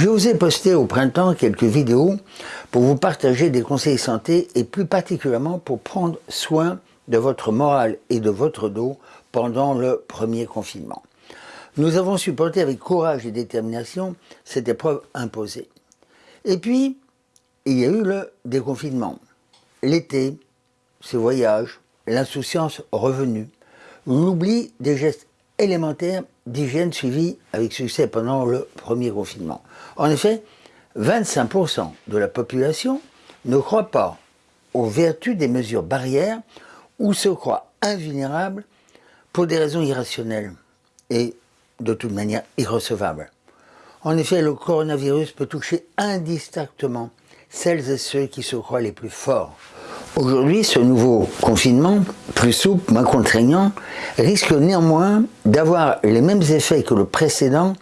Je vous ai posté au printemps quelques vidéos pour vous partager des conseils santé et plus particulièrement pour prendre soin de votre morale et de votre dos pendant le premier confinement. Nous avons supporté avec courage et détermination cette épreuve imposée. Et puis, il y a eu le déconfinement. L'été, ces voyages, l'insouciance revenue, l'oubli des gestes élémentaires d'hygiène suivis avec succès pendant le premier confinement. En effet, 25% de la population ne croit pas aux vertus des mesures barrières ou se croit invulnérable pour des raisons irrationnelles et de toute manière irrecevables. En effet, le coronavirus peut toucher indistinctement celles et ceux qui se croient les plus forts. Aujourd'hui, ce nouveau confinement, plus souple, moins contraignant, risque néanmoins d'avoir les mêmes effets que le précédent,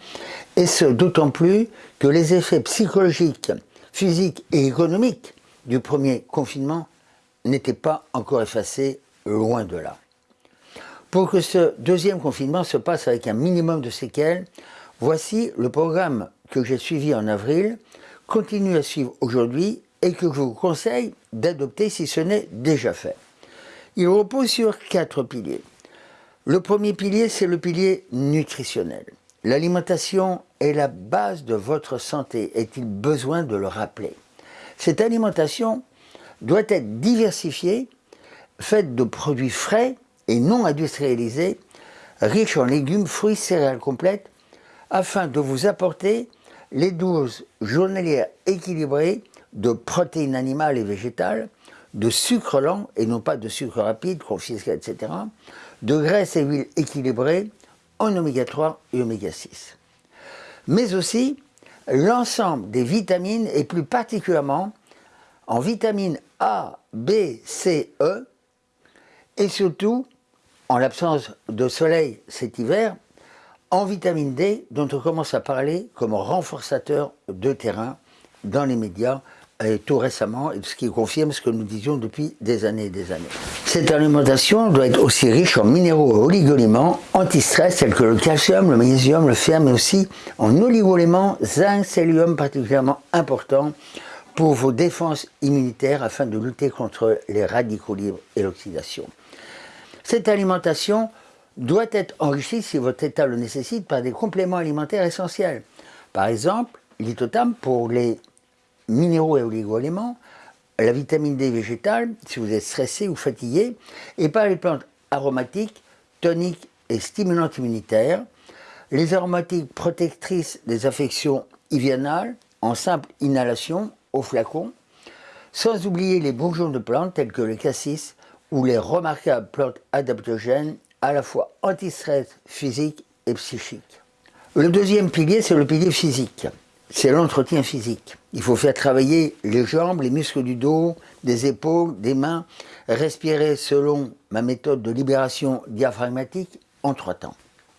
et ce d'autant plus que les effets psychologiques, physiques et économiques du premier confinement n'étaient pas encore effacés, loin de là. Pour que ce deuxième confinement se passe avec un minimum de séquelles, voici le programme que j'ai suivi en avril, continue à suivre aujourd'hui et que je vous conseille d'adopter si ce n'est déjà fait. Il repose sur quatre piliers. Le premier pilier, c'est le pilier nutritionnel. L'alimentation est la base de votre santé, est-il besoin de le rappeler? Cette alimentation doit être diversifiée, faite de produits frais et non industrialisés, riches en légumes, fruits, céréales complètes, afin de vous apporter les doses journalières équilibrées de protéines animales et végétales, de sucre lent et non pas de sucre rapide, confisqué, etc., de graisses et huiles équilibrées en oméga 3 et oméga 6. Mais aussi l'ensemble des vitamines et plus particulièrement en vitamines A, B, C, E et surtout, en l'absence de soleil cet hiver, en vitamine D, dont on commence à parler comme renforçateur de terrain dans les médias et tout récemment, ce qui confirme ce que nous disions depuis des années et des années. Cette alimentation doit être aussi riche en minéraux et oligoéléments anti-stress tels que le calcium, le magnésium, le fer, mais aussi en oligoéléments zinc, sélium particulièrement important pour vos défenses immunitaires afin de lutter contre les radicaux libres et l'oxydation. Cette alimentation doit être enrichi, si votre état le nécessite, par des compléments alimentaires essentiels. Par exemple, l'itotam pour les minéraux et oligo-éléments, la vitamine D végétale, si vous êtes stressé ou fatigué, et par les plantes aromatiques, toniques et stimulantes immunitaires, les aromatiques protectrices des affections hivernales, en simple inhalation au flacon, sans oublier les bourgeons de plantes tels que le cassis ou les remarquables plantes adaptogènes à la fois anti-stress physique et psychique. Le deuxième pilier, c'est le pilier physique. C'est l'entretien physique. Il faut faire travailler les jambes, les muscles du dos, des épaules, des mains, respirer selon ma méthode de libération diaphragmatique en trois temps.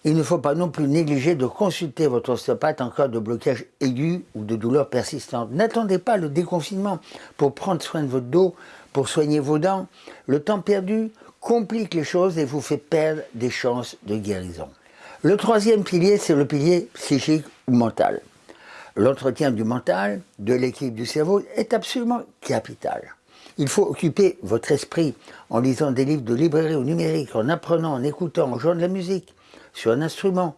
Il ne faut pas non plus négliger de consulter votre ostéopathe en cas de blocage aigu ou de douleur persistante. N'attendez pas le déconfinement pour prendre soin de votre dos, pour soigner vos dents. Le temps perdu complique les choses et vous fait perdre des chances de guérison. Le troisième pilier, c'est le pilier psychique ou mental. L'entretien du mental, de l'équipe du cerveau, est absolument capital. Il faut occuper votre esprit en lisant des livres de librairie ou numérique, en apprenant, en écoutant, en jouant de la musique, sur un instrument,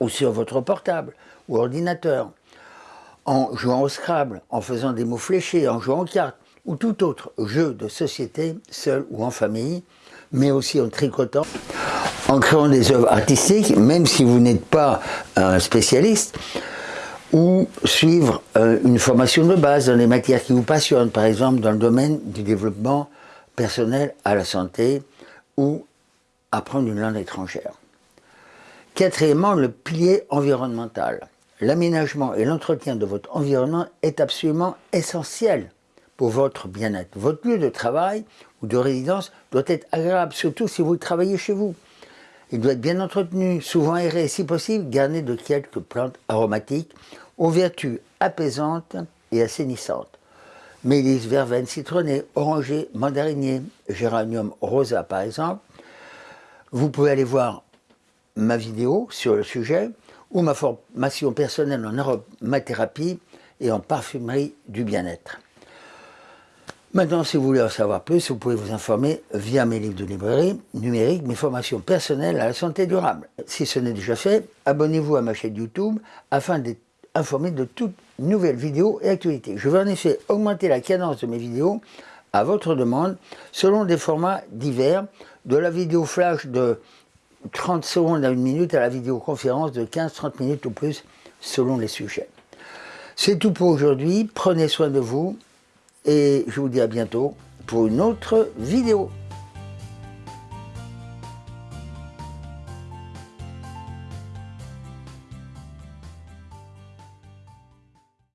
ou sur votre portable, ou ordinateur, en jouant au Scrabble, en faisant des mots fléchés, en jouant aux cartes, ou tout autre jeu de société, seul ou en famille, mais aussi en tricotant, en créant des œuvres artistiques, même si vous n'êtes pas un spécialiste, ou suivre euh, une formation de base dans les matières qui vous passionnent, par exemple dans le domaine du développement personnel à la santé, ou apprendre une langue étrangère. Quatrièmement, le pilier environnemental. L'aménagement et l'entretien de votre environnement est absolument essentiel pour votre bien-être. Votre lieu de travail ou de résidence doit être agréable, surtout si vous travaillez chez vous. Il doit être bien entretenu, souvent aéré, si possible garni de quelques plantes aromatiques aux vertus apaisantes et assainissantes. Mélisse, verveine, citronné, oranger, mandarinier, géranium rosa par exemple. Vous pouvez aller voir ma vidéo sur le sujet ou ma formation personnelle en aromathérapie et en parfumerie du bien-être. Maintenant, si vous voulez en savoir plus, vous pouvez vous informer via mes livres de librairie numérique, mes formations personnelles à la santé durable. Si ce n'est déjà fait, abonnez-vous à ma chaîne YouTube afin d'être informé de toutes nouvelles vidéos et actualités. Je vais en effet augmenter la cadence de mes vidéos à votre demande selon des formats divers, de la vidéo flash de 30 secondes à une minute à la vidéoconférence de 15-30 minutes ou plus selon les sujets. C'est tout pour aujourd'hui, prenez soin de vous et je vous dis à bientôt pour une autre vidéo.